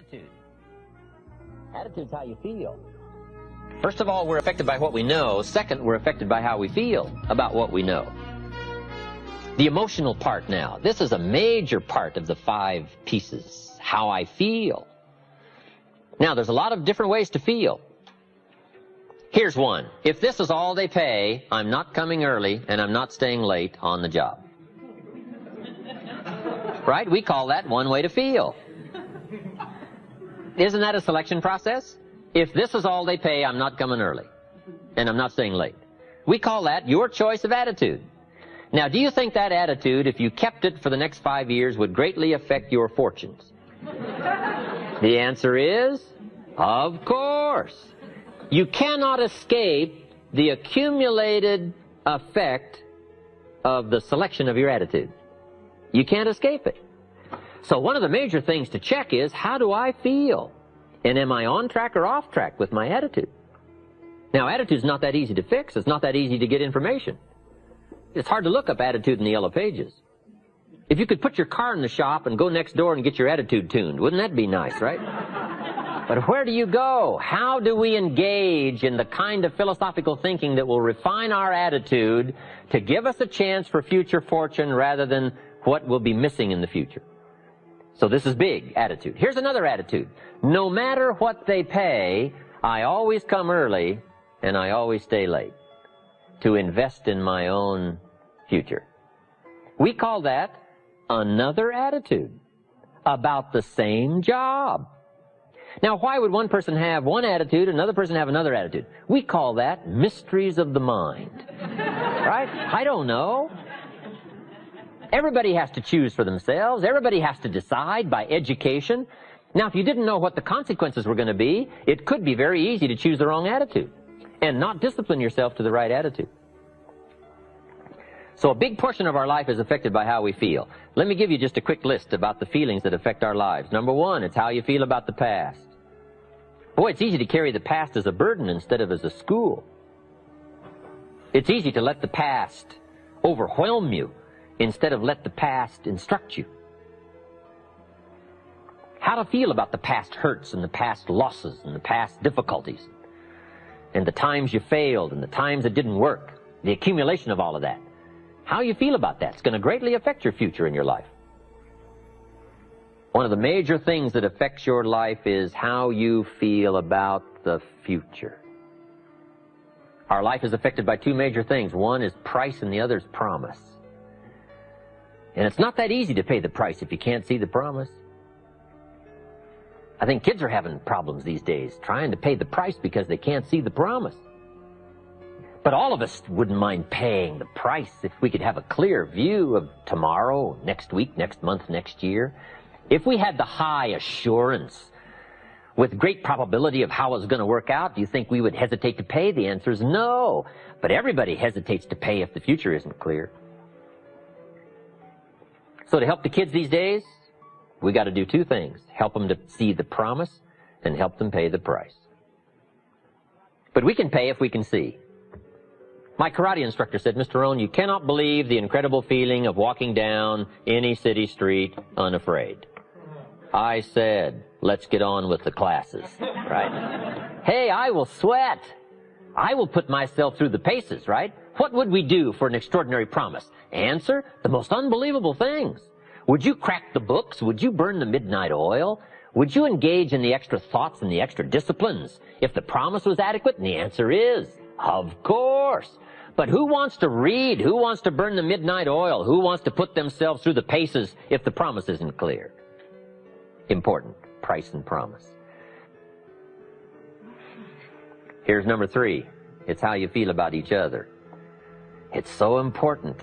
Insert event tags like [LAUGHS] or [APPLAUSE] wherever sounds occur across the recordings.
attitude. Attitude's how you feel. First of all, we're affected by what we know. Second, we're affected by how we feel about what we know. The emotional part now. This is a major part of the five pieces. How I feel. Now, there's a lot of different ways to feel. Here's one. If this is all they pay, I'm not coming early and I'm not staying late on the job. Right? We call that one way to feel. Isn't that a selection process? If this is all they pay, I'm not coming early. And I'm not staying late. We call that your choice of attitude. Now, do you think that attitude, if you kept it for the next five years, would greatly affect your fortunes? [LAUGHS] the answer is, of course. You cannot escape the accumulated effect of the selection of your attitude. You can't escape it. So one of the major things to check is, how do I feel? And am I on track or off track with my attitude? Now, attitude's not that easy to fix. It's not that easy to get information. It's hard to look up attitude in the yellow pages. If you could put your car in the shop and go next door and get your attitude tuned, wouldn't that be nice, right? but where do you go? How do we engage in the kind of philosophical thinking that will refine our attitude to give us a chance for future fortune rather than what will be missing in the future? So this is big attitude. Here's another attitude. No matter what they pay, I always come early and I always stay late to invest in my own future. We call that another attitude about the same job. Now, why would one person have one attitude, another person have another attitude? We call that mysteries of the mind. [LAUGHS] right? I don't know. Everybody has to choose for themselves. Everybody has to decide by education. Now, if you didn't know what the consequences were going to be, it could be very easy to choose the wrong attitude and not discipline yourself to the right attitude. So a big portion of our life is affected by how we feel. Let me give you just a quick list about the feelings that affect our lives. Number one, it's how you feel about the past. Boy, it's easy to carry the past as a burden instead of as a school. It's easy to let the past overwhelm you instead of let the past instruct you. How to feel about the past hurts and the past losses and the past difficulties and the times you failed and the times it didn't work, the accumulation of all of that. How you feel about that is going to greatly affect your future in your life. One of the major things that affects your life is how you feel about the future. Our life is affected by two major things. One is price and the other is promise. And it's not that easy to pay the price if you can't see the promise. I think kids are having problems these days trying to pay the price because they can't see the promise. But all of us wouldn't mind paying the price if we could have a clear view of tomorrow, next week, next month, next year. If we had the high assurance with great probability of how it's going to work out, do you think we would hesitate to pay? The answer is no. But everybody hesitates to pay if the future isn't clear. So to help the kids these days, we got to do two things. Help them to see the promise and help them pay the price. But we can pay if we can see. My karate instructor said, Mr. Rohn, you cannot believe the incredible feeling of walking down any city street unafraid. I said, let's get on with the classes, right? [LAUGHS] hey, I will sweat. I will put myself through the paces, right? What would we do for an extraordinary promise? Answer, the most unbelievable things. Would you crack the books? Would you burn the midnight oil? Would you engage in the extra thoughts and the extra disciplines if the promise was adequate? And the answer is, of course. But who wants to read? Who wants to burn the midnight oil? Who wants to put themselves through the paces if the promise isn't clear? Important. Price and promise. Here's number three. It's how you feel about each other. It's so important.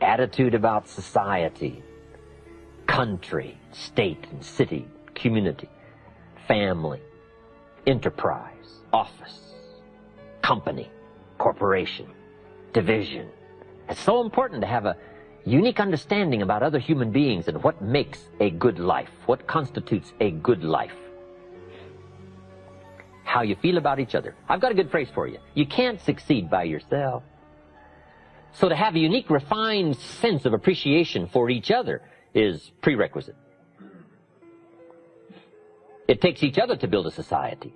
Attitude about society, country, state and city, community, family, enterprise, office, company, corporation, division. It's so important to have a unique understanding about other human beings and what makes a good life, what constitutes a good life. How you feel about each other. I've got a good phrase for you. You can't succeed by yourself. So to have a unique, refined sense of appreciation for each other is prerequisite. It takes each other to build a society.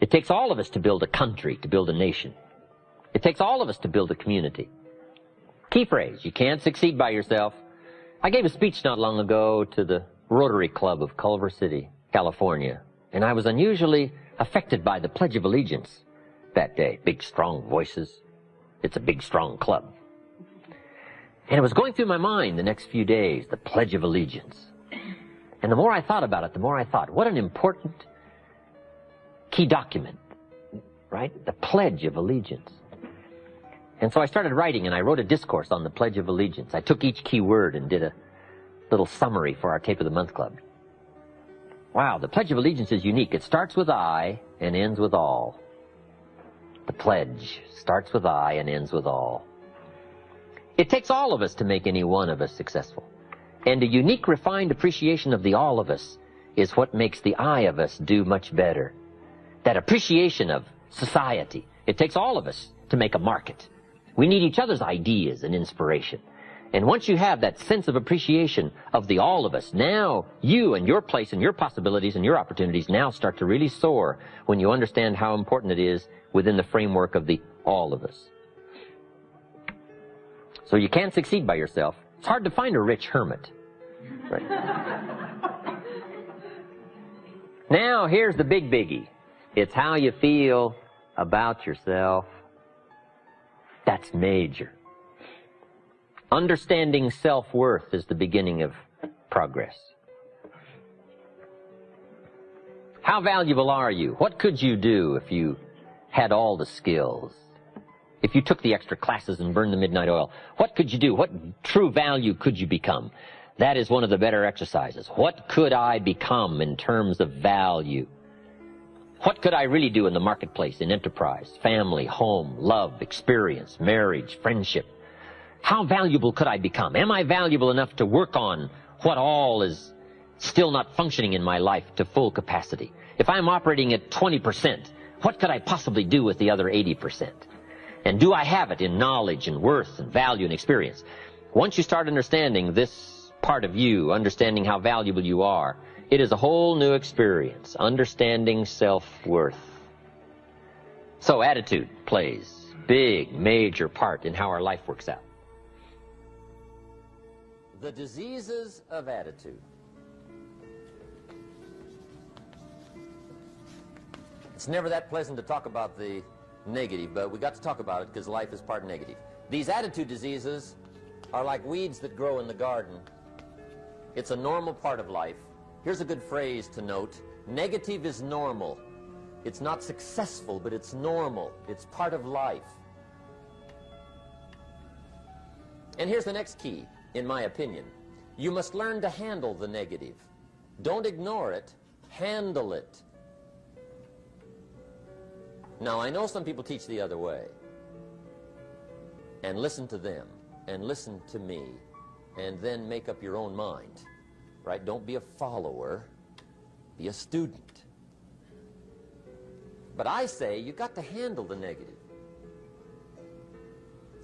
It takes all of us to build a country, to build a nation. It takes all of us to build a community. Key phrase, you can't succeed by yourself. I gave a speech not long ago to the Rotary Club of Culver City, California, and I was unusually affected by the Pledge of Allegiance that day. Big, strong voices. It's a big, strong club. And it was going through my mind the next few days, the Pledge of Allegiance. And the more I thought about it, the more I thought, what an important key document, right? The Pledge of Allegiance. And so I started writing and I wrote a discourse on the Pledge of Allegiance. I took each key word and did a little summary for our Tape of the Month Club. Wow, the Pledge of Allegiance is unique. It starts with I and ends with all. The pledge starts with I and ends with all. It takes all of us to make any one of us successful. And a unique, refined appreciation of the all of us is what makes the I of us do much better. That appreciation of society. It takes all of us to make a market. We need each other's ideas and inspiration. And once you have that sense of appreciation of the all of us, now you and your place and your possibilities and your opportunities now start to really soar when you understand how important it is within the framework of the all of us. So you can't succeed by yourself. It's hard to find a rich hermit. Right? [LAUGHS] now here's the big biggie. It's how you feel about yourself that's major. Understanding self-worth is the beginning of progress. How valuable are you? What could you do if you had all the skills? If you took the extra classes and burned the midnight oil, what could you do? What true value could you become? That is one of the better exercises. What could I become in terms of value? What could I really do in the marketplace, in enterprise, family, home, love, experience, marriage, friendship? How valuable could I become? Am I valuable enough to work on what all is still not functioning in my life to full capacity? If I'm operating at 20%, what could I possibly do with the other 80%? And do I have it in knowledge and worth and value and experience? Once you start understanding this part of you, understanding how valuable you are, it is a whole new experience, understanding self-worth. So attitude plays big, major part in how our life works out. The diseases of attitude. It's never that pleasant to talk about the negative, but we got to talk about it because life is part negative. These attitude diseases are like weeds that grow in the garden. It's a normal part of life. Here's a good phrase to note. Negative is normal. It's not successful, but it's normal. It's part of life. And here's the next key, in my opinion. You must learn to handle the negative. Don't ignore it. Handle it. Now, I know some people teach the other way. And listen to them. And listen to me. And then make up your own mind right? Don't be a follower, be a student. But I say you've got to handle the negative.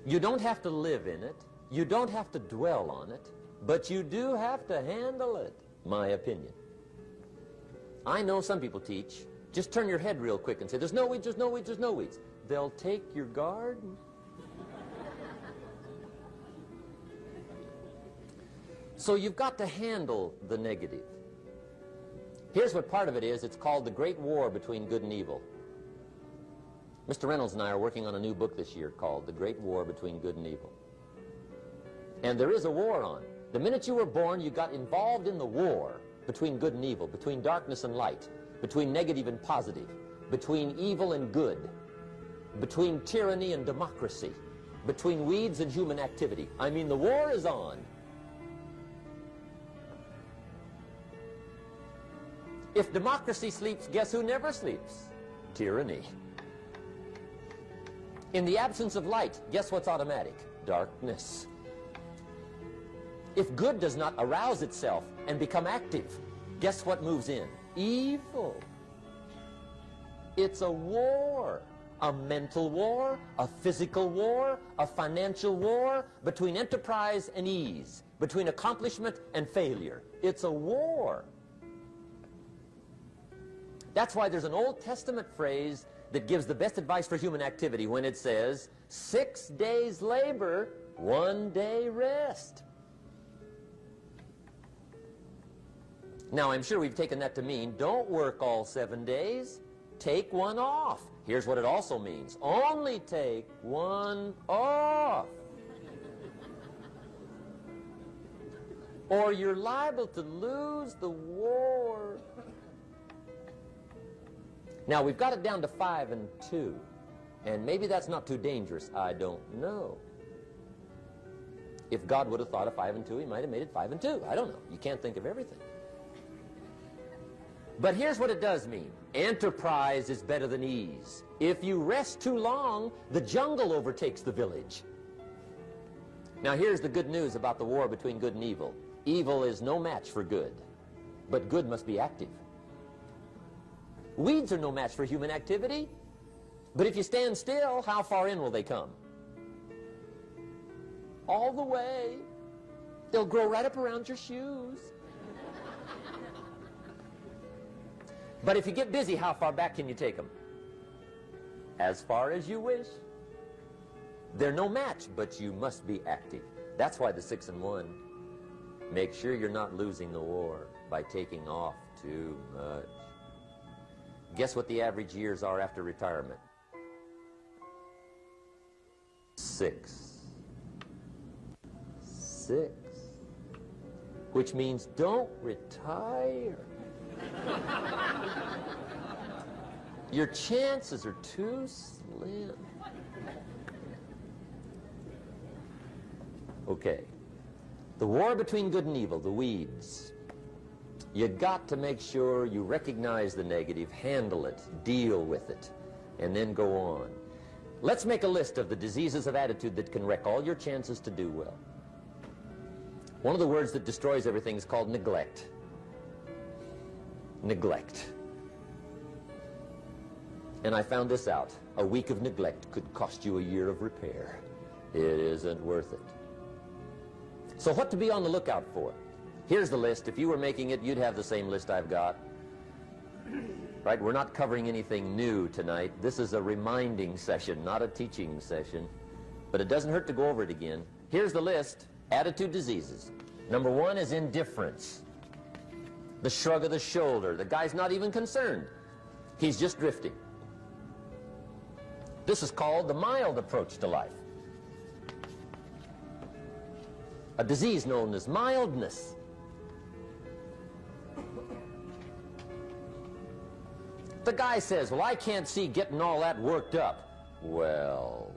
You don't have to live in it. You don't have to dwell on it. But you do have to handle it, my opinion. I know some people teach, just turn your head real quick and say, there's no weeds, there's no weeds, there's no weeds. They'll take your garden. So you've got to handle the negative. Here's what part of it is. It's called The Great War Between Good and Evil. Mr. Reynolds and I are working on a new book this year called The Great War Between Good and Evil. And there is a war on. The minute you were born, you got involved in the war between good and evil, between darkness and light, between negative and positive, between evil and good, between tyranny and democracy, between weeds and human activity. I mean, the war is on. If democracy sleeps, guess who never sleeps? Tyranny. In the absence of light, guess what's automatic? Darkness. If good does not arouse itself and become active, guess what moves in? Evil. It's a war. A mental war, a physical war, a financial war, between enterprise and ease, between accomplishment and failure. It's a war. That's why there's an Old Testament phrase that gives the best advice for human activity when it says, six days labor, one day rest. Now, I'm sure we've taken that to mean don't work all seven days. Take one off. Here's what it also means. Only take one off. or you're liable to lose the war. Now, we've got it down to five and two. And maybe that's not too dangerous. I don't know. If God would have thought of five and two, he might have made it five and two. I don't know. You can't think of everything. But here's what it does mean. Enterprise is better than ease. If you rest too long, the jungle overtakes the village. Now here's the good news about the war between good and evil. Evil is no match for good, but good must be active. Weeds are no match for human activity, but if you stand still, how far in will they come? All the way. They'll grow right up around your shoes. But if you get busy, how far back can you take them? As far as you wish. They're no match, but you must be active. That's why the six and one. Make sure you're not losing the war by taking off too much. Guess what the average years are after retirement? Six. Six. Which means don't retire. Your chances are too slim. Okay. The war between good and evil, the weeds. You got to make sure you recognize the negative, handle it, deal with it, and then go on. Let's make a list of the diseases of attitude that can wreck all your chances to do well. One of the words that destroys everything is called neglect neglect. And I found this out. A week of neglect could cost you a year of repair. It isn't worth it. So what to be on the lookout for? Here's the list. If you were making it, you'd have the same list I've got. [CLEARS THROAT] Right? We're not covering anything new tonight. This is a reminding session, not a teaching session. But it doesn't hurt to go over it again. Here's the list. Attitude diseases. Number one is indifference the shrug of the shoulder. The guy's not even concerned. He's just drifting. This is called the mild approach to life. A disease known as mildness. The guy says, well, I can't see getting all that worked up. Well,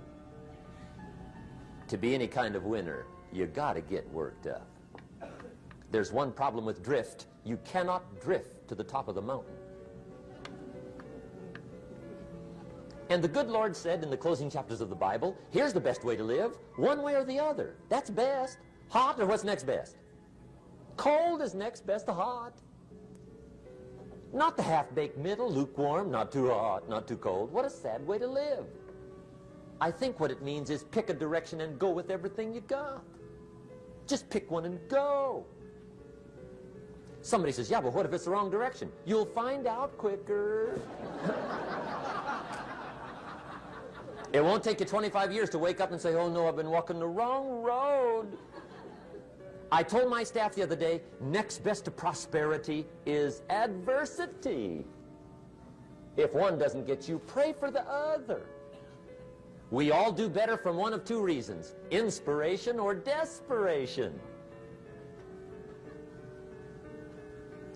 to be any kind of winner, you got to get worked up. There's one problem with drift. You cannot drift to the top of the mountain. And the good Lord said in the closing chapters of the Bible, here's the best way to live, one way or the other. That's best. Hot or what's next best? Cold is next best to hot. Not the half-baked middle, lukewarm, not too hot, not too cold. What a sad way to live. I think what it means is pick a direction and go with everything you got. Just pick one and go. Somebody says, yeah, but what if it's the wrong direction? You'll find out quicker. it won't take you 25 years to wake up and say, oh no, I've been walking the wrong road. I told my staff the other day, next best to prosperity is adversity. If one doesn't get you, pray for the other. We all do better from one of two reasons, inspiration or desperation.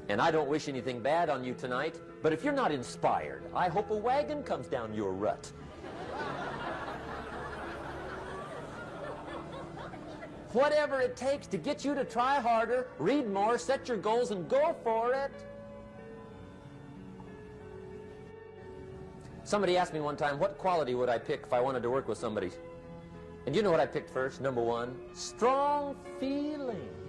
And I don't wish anything bad on you tonight, but if you're not inspired, I hope a wagon comes down your rut. Whatever it takes to get you to try harder, read more, set your goals, and go for it. Somebody asked me one time, what quality would I pick if I wanted to work with somebody? And you know what I picked first? Number one, strong feeling.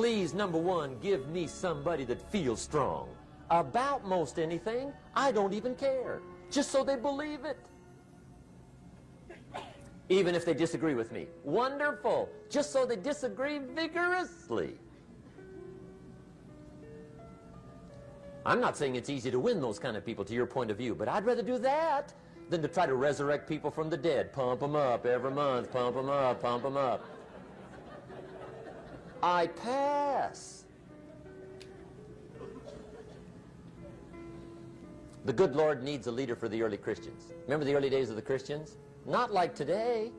Please, number one, give me somebody that feels strong. About most anything, I don't even care. Just so they believe it. Even if they disagree with me. Wonderful. Just so they disagree vigorously. I'm not saying it's easy to win those kind of people to your point of view, but I'd rather do that than to try to resurrect people from the dead. Pump them up every month, pump them up, pump them up. I pass. The good Lord needs a leader for the early Christians. Remember the early days of the Christians? Not like today.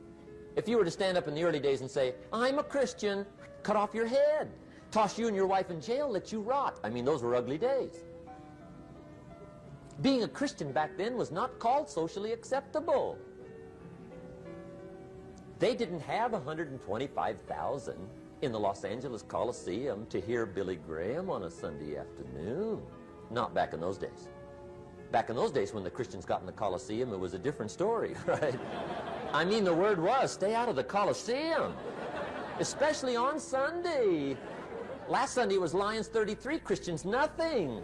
If you were to stand up in the early days and say, I'm a Christian, cut off your head, toss you and your wife in jail, let you rot. I mean, those were ugly days. Being a Christian back then was not called socially acceptable. They didn't have 125,000 in the Los Angeles Coliseum to hear Billy Graham on a Sunday afternoon. Not back in those days. Back in those days when the Christians got in the Coliseum, it was a different story, [LAUGHS] right? I mean, the word was, stay out of the Coliseum, especially on Sunday. Last Sunday was Lions 33, Christians nothing.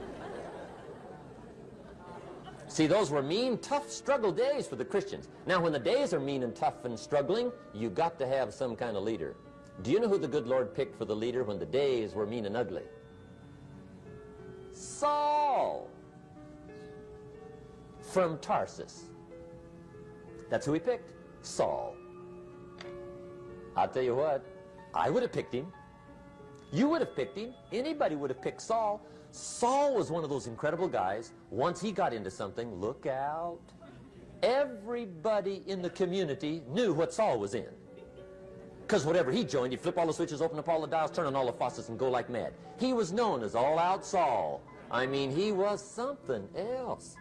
See, those were mean, tough struggle days for the Christians. Now, when the days are mean and tough and struggling, you got to have some kind of leader. Do you know who the good Lord picked for the leader when the days were mean and ugly? Saul from Tarsus. That's who he picked, Saul. I'll tell you what, I would have picked him. You would have picked him. Anybody would have picked Saul. Saul was one of those incredible guys. Once he got into something, look out. Everybody in the community knew what Saul was in. Because whatever he joined, he'd flip all the switches, open up all the dials, turn on all the faucets, and go like mad. He was known as All Out Saul. I mean, he was something else.